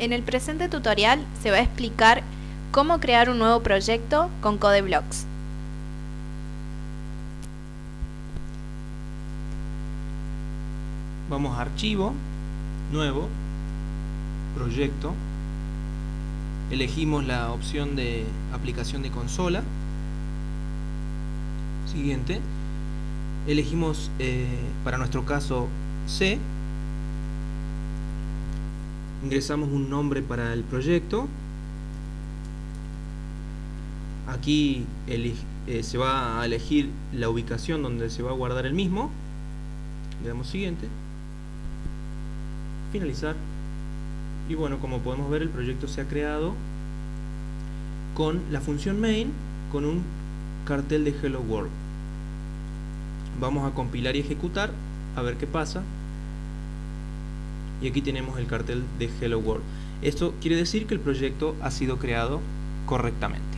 En el presente tutorial se va a explicar cómo crear un nuevo proyecto con CodeBlocks. Vamos a Archivo, Nuevo, Proyecto. Elegimos la opción de aplicación de consola. Siguiente. Elegimos, eh, para nuestro caso, C ingresamos un nombre para el proyecto. Aquí eh, se va a elegir la ubicación donde se va a guardar el mismo. Le damos siguiente. Finalizar. Y bueno como podemos ver el proyecto se ha creado con la función main con un cartel de hello world. Vamos a compilar y ejecutar a ver qué pasa y aquí tenemos el cartel de Hello World. Esto quiere decir que el proyecto ha sido creado correctamente.